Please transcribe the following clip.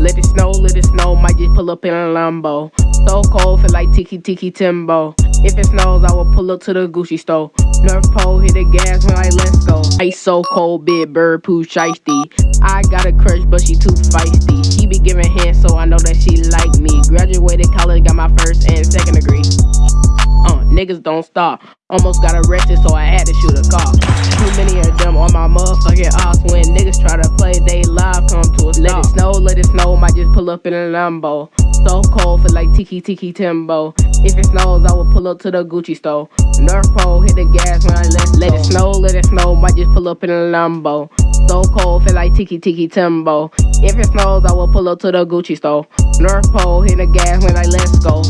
let it snow, let it snow. might just pull up in a Lambo. So cold, feel like Tiki Tiki Timbo. If it snows, I will pull up to the Gucci store. North Pole, hit the gas when I let's go. Ice so cold, big bird Pooh Shiesty. I got a crush, but she too feisty. She be giving hints, so I know that she like me. Graduated college, got my first and second degree. Uh, niggas don't stop. Almost got arrested, so I had to shoot a cop. Too many of them on my motherfucking ops. Stop. Let it snow, might just pull up in a Lambo. So cold, feel like Tiki Tiki Timbo. If it snows, I will pull up to the Gucci store. North Pole, hit the gas when I let Let it snow, let it snow, might just pull up in a Lambo. So cold, feel like Tiki Tiki Timbo. If it snows, I will pull up to the Gucci store. North Pole, hit the gas when I let's go.